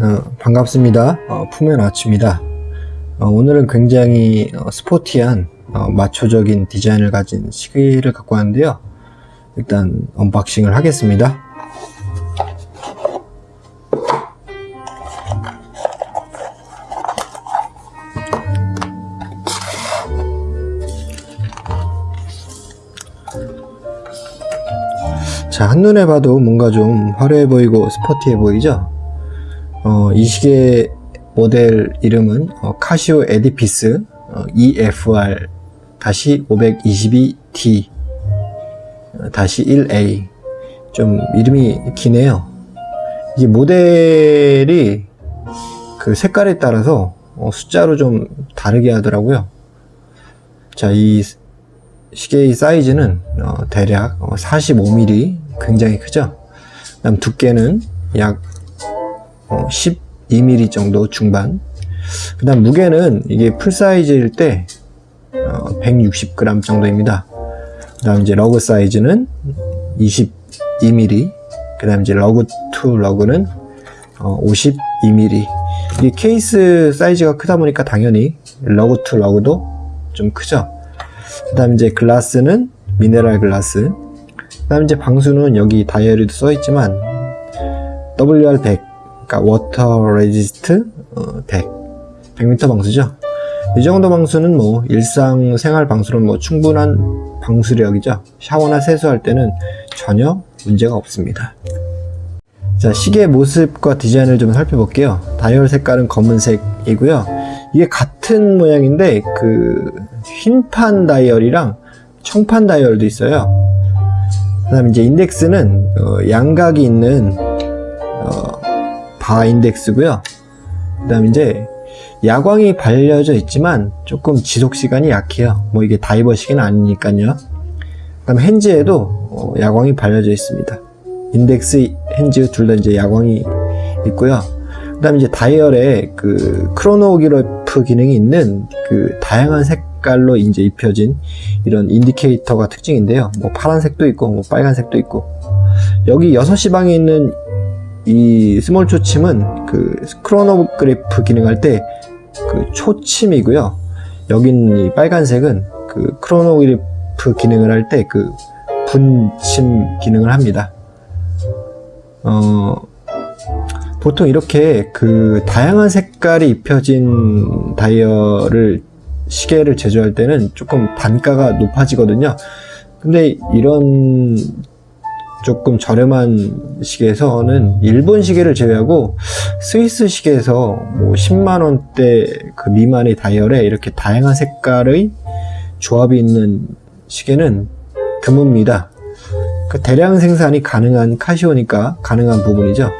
어, 반갑습니다. 어, 품의 아치입니다. 어, 오늘은 굉장히 어, 스포티한 어, 마초적인 디자인을 가진 시계를 갖고 왔는데요. 일단 unboxing을 하겠습니다. 자, 한눈에 봐도 뭔가 좀 화려해 보이고 스포티해 보이죠? 어, 이 시계 모델 이름은 어, 카시오 에디피스 어, EFR 522D 1A 좀 이름이 기네요. 이 모델이 그 색깔에 따라서 어, 숫자로 좀 다르게 하더라고요. 자, 이 시계의 사이즈는 어, 대략 45mm 굉장히 크죠. 그 다음 두께는 약 어, 12mm 정도 중반. 그 다음 무게는 이게 full 사이즈일 때 어, 160g 정도입니다. 그 다음 이제 lug 사이즈는 22mm. 그 다음 이제 lug to lug는 어, 52mm. 이 케이스 사이즈가 크다 보니까 당연히 lug to lug도 좀 크죠. 그 다음 이제 글라스는 미네랄 글라스. 그 다음 이제 방수는 여기 다이얼에도 써 있지만 WR100 그러니까 water resist 100 100m 방수죠? 이 정도 방수는 뭐 일상생활 방수는 뭐 충분한 방수력이죠. 샤워나 세수할 때는 전혀 문제가 없습니다. 자 시계 모습과 디자인을 좀 살펴볼게요. 다이얼 색깔은 검은색이고요. 이게 같은 모양인데 그 흰판 다이얼이랑 청판 다이얼도 있어요. 그 다음 이제 인덱스는 어, 양각이 있는 어, 바 인덱스고요. 그 다음 이제 야광이 발려져 있지만 조금 지속시간이 약해요. 뭐 이게 다이버 시계는 아니니까요. 그 다음 핸즈에도 어, 야광이 발려져 있습니다. 인덱스 hands 둘 다 이제 야광이 있고요. 그 다음 이제 다이얼에 그 크로노그래프 기능이 있는 그 다양한 색깔로 이제 입혀진 이런 인디케이터가 특징인데요. 뭐 파란색도 있고 뭐 빨간색도 있고. 여기 6시 방향에 있는 이 스몰 초침은 그 크로노그래프 기능할 때 그 초침이고요. 여긴 이 빨간색은 그 크로노그래프 기능을 할 때 그 분침 기능을 합니다. 어, 보통 이렇게 그 다양한 색깔이 입혀진 다이얼을 시계를 제조할 때는 조금 단가가 높아지거든요. 근데 이런 조금 저렴한 시계에서는 일본 시계를 제외하고 스위스 시계에서 뭐 10만원대 그 미만의 다이얼에 이렇게 다양한 색깔의 조합이 있는 시계는 드뭅니다. 그 대량 생산이 가능한 카시오니까 가능한 부분이죠.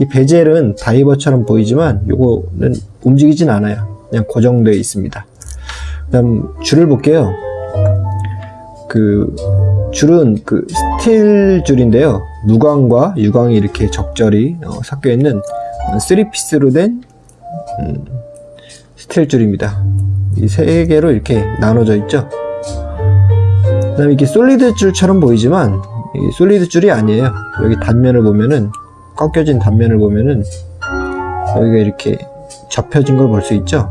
이 bezel은 다이버처럼 보이지만 이거는 움직이진 않아요. 그냥 고정되어 있습니다. 그 다음 줄을 볼게요. 그 줄은 그 스틸 줄인데요. 무광과 유광이 이렇게 적절히 어, 섞여 있는 3피스로 된 음, 스틸 줄입니다. 이 세 개로 이렇게 나눠져 있죠. 그 다음에 이게 solid 줄처럼 보이지만 이 solid 줄이 아니에요. 여기 단면을 보면은 꺾여진 단면을 보면은 여기가 이렇게 접혀진 걸 볼 수 있죠.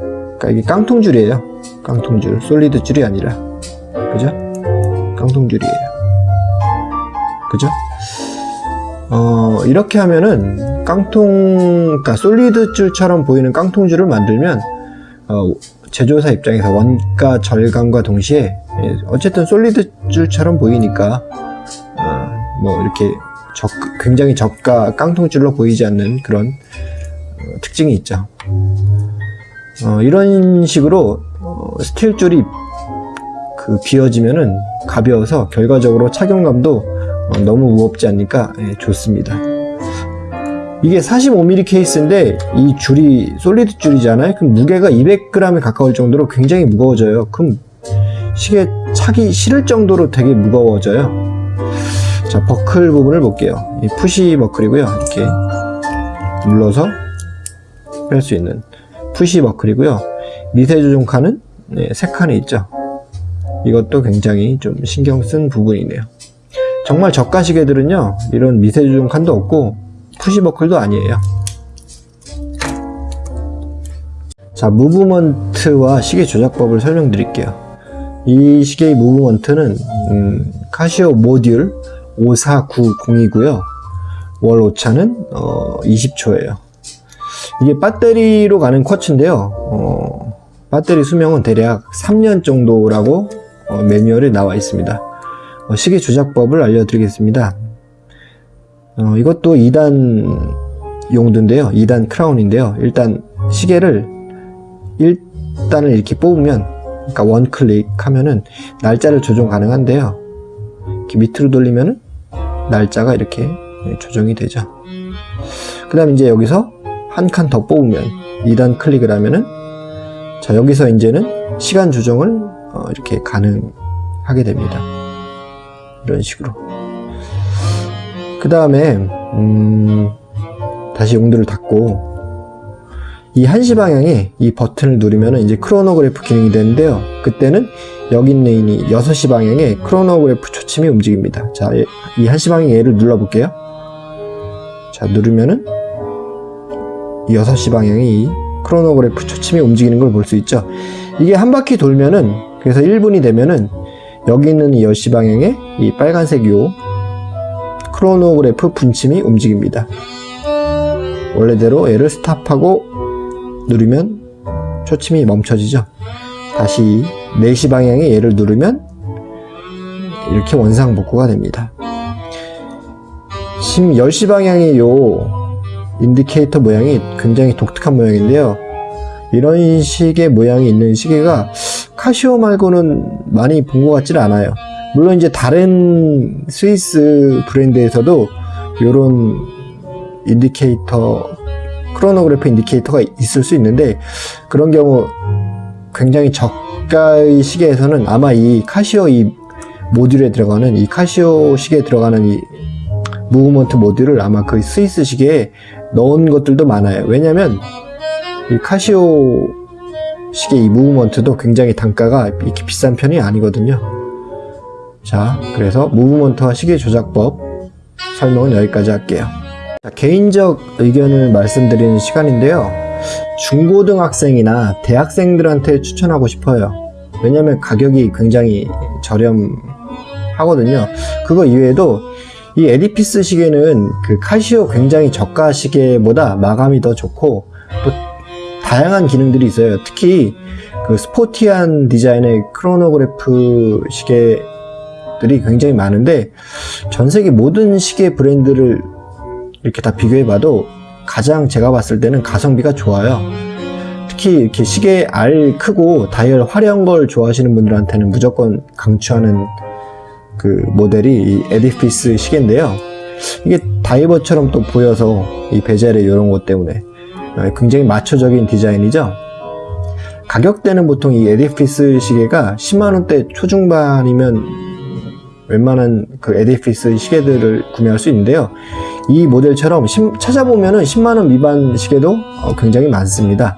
그러니까 이게 깡통줄이에요. 깡통줄. solid 줄이 아니라. 그죠? 깡통줄이에요 그죠? 어, 이렇게 하면은 깡통, 그러니까 solid 줄처럼 보이는 깡통줄을 만들면 어, 제조사 입장에서 원가 절감과 동시에 예, 어쨌든 solid 줄처럼 보이니까 어, 뭐 이렇게 적, 굉장히 저가 깡통줄로 보이지 않는 그런 어, 특징이 있죠. 어, 이런 식으로 어, 스틸 줄이 그 비워지면은 가벼워서 결과적으로 착용감도 어, 너무 무겁지 않으니까 예, 좋습니다. 이게 45mm 케이스인데 이 줄이 solid 줄이잖아요? 그럼 무게가 200g에 가까울 정도로 굉장히 무거워져요. 그럼 시계 차기 싫을 정도로 되게 무거워져요. 자 버클 부분을 볼게요. 이 push 버클이고요. 이렇게 눌러서 뺄 수 있는 push 버클이고요. 미세 조종 칸은 네, 3칸이 있죠? 이것도 굉장히 좀 신경 쓴 부분이네요 정말 저가 시계들은요 이런 미세조정 칸도 없고 푸시버클도 아니에요. 자 무브먼트와 시계 조작법을 설명드릴게요. 이 시계의 무브먼트는 음, 카시오 모듈 5490이고요. 월 오차는 어, 20초예요. 이게 배터리로 가는 쿼츠인데요. 어, 배터리 수명은 대략 3년 정도라고 어, 매뉴얼에 나와 있습니다. 어, 시계 조작법을 알려드리겠습니다. 어, 이것도 2단 용도인데요. 2단 크라운인데요. 일단 시계를 1단을 이렇게 뽑으면 그러니까 원 클릭 하면은 날짜를 조정 가능한데요. 이렇게 밑으로 돌리면은 날짜가 이렇게 조정이 되죠. 그 다음 이제 여기서 한 칸 더 뽑으면 2단 클릭을 하면은 자 여기서 이제는 시간 조정을 어, 이렇게 가능하게 됩니다. 이런 식으로. 그 다음에 음, 다시 용도를 닫고 이 1시 방향에 이 버튼을 누르면 이제 크로노그래프 기능이 되는데요. 그때는 여기 있는 이 6시 방향에 크로노그래프 초침이 움직입니다. 자, 이 1시 방향 얘를 눌러 볼게요. 자, 누르면은 이 6시 방향이 이 크로노그래프 초침이 움직이는 걸 볼 수 있죠. 이게 한 바퀴 돌면은 그래서 1분이 되면은 여기 있는 이 10시 방향에 이 빨간색 요 크로노그래프 분침이 움직입니다. 원래대로 얘를 stop하고 누르면 초침이 멈춰지죠. 다시 4시 방향에 얘를 누르면 이렇게 원상복구가 됩니다. 지금 10시 방향의 요 인디케이터 모양이 굉장히 독특한 모양인데요. 이런 식의 모양이 있는 시계가 카시오 말고는 많이 본 것 같지는 않아요. 물론 이제 다른 스위스 브랜드에서도 이런 인디케이터 크로노그래프 인디케이터가 있을 수 있는데 그런 경우 굉장히 저가의 시계에서는 아마 이 카시오 이 모듈에 들어가는 이 카시오 시계에 들어가는 이 movement 모듈을 아마 그 스위스 시계에 넣은 것들도 많아요. 왜냐면 이 카시오 시계 이 movement도 굉장히 단가가 이렇게 비싼 편이 아니거든요. 자, 그래서 무브먼트와 시계 조작법 설명은 여기까지 할게요. 자, 개인적 의견을 말씀드리는 시간인데요. 중고등학생이나 대학생들한테 추천하고 싶어요. 왜냐면 가격이 굉장히 저렴하거든요. 그거 이외에도 이 에디피스 시계는 그 카시오 굉장히 저가 시계보다 마감이 더 좋고 또 다양한 기능들이 있어요. 특히 그 스포티한 디자인의 크로노그래프 시계들이 굉장히 많은데 전 세계 모든 시계 브랜드를 이렇게 다 비교해 봐도 가장 제가 봤을 때는 가성비가 좋아요. 특히 이렇게 시계 알 크고 다이얼 화려한 걸 좋아하시는 분들한테는 무조건 강추하는 그 모델이 이 에디피스 시계인데요. 이게 다이버처럼 또 보여서 이 베젤의 이런 것 때문에 굉장히 마초적인 디자인이죠. 가격대는 보통 이 에디피스 시계가 10만원대 초중반이면 웬만한 그 에디피스 시계들을 구매할 수 있는데요. 이 모델처럼 찾아보면 은 10만원 미만 시계도 어, 굉장히 많습니다.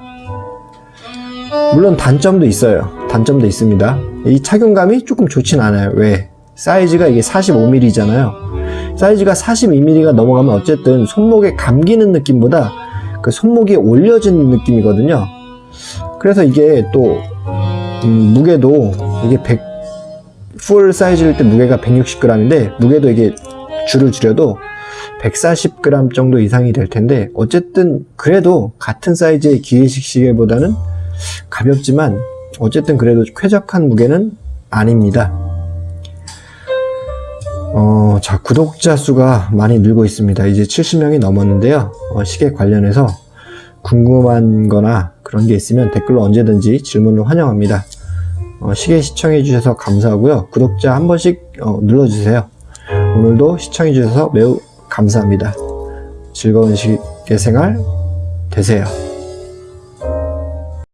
물론 단점도 있어요. 단점도 있습니다. 이 착용감이 조금 좋진 않아요. 왜? 사이즈가 이게 45mm잖아요. 사이즈가 42mm가 넘어가면 어쨌든 손목에 감기는 느낌보다 그 손목이 올려진 느낌이거든요. 그래서 이게 또 음, 무게도 이게 100, 풀 사이즈일 때 무게가 160g인데 무게도 이게 줄을 줄여도 140g 정도 이상이 될 텐데 어쨌든 그래도 같은 사이즈의 기계식 시계보다는 가볍지만 어쨌든 그래도 쾌적한 무게는 아닙니다. 어, 자, 구독자 수가 많이 늘고 있습니다. 이제 70명이 넘었는데요. 어, 시계 관련해서 궁금한 거나 그런 게 있으면 댓글로 언제든지 질문을 환영합니다. 어, 시계 시청해 주셔서 감사하고요. 구독자 한 번씩 어, 눌러주세요. 오늘도 시청해 주셔서 매우 감사합니다. 즐거운 시계 생활 되세요.